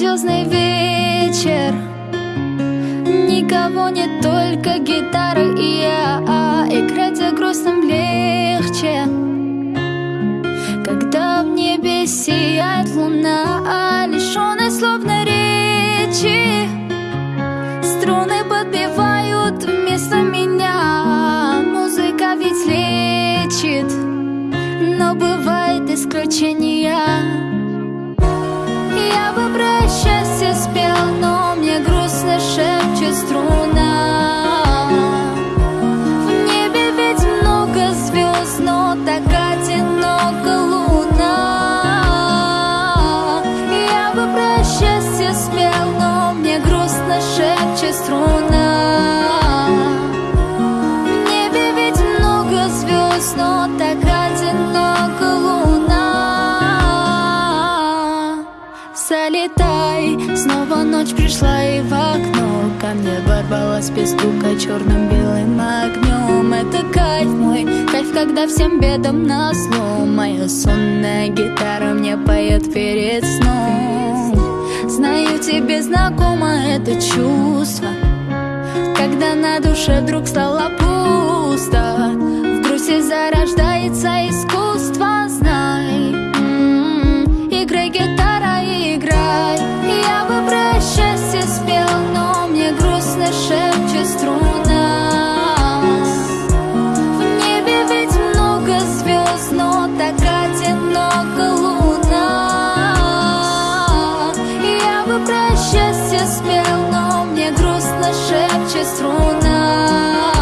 Звездный вечер. Никого не только гитара и я. Играть за грустным легче. Когда в небе сияет луна Лишённая словно речи Струны подбивают вместо меня. Музыка ведь лечит Но бывает исключения счастье спел, но мне грустно шепчет струна. В небе ведь много звезд, но так одиноко луна. Залетай, снова ночь пришла и в окно Ко мне ворвалась без стука черным белым огнем Это кайф мой, кайф, когда всем бедам назло Моя сонная гитара мне поет перед тебе знакомо это чувство? Когда на душе вдруг стало пусто В грусти зарождается искусство, знай. М, Играй, гитара, играй. Я бы про счастье спел, но мне грустно шепчет струна грустно шепче струна.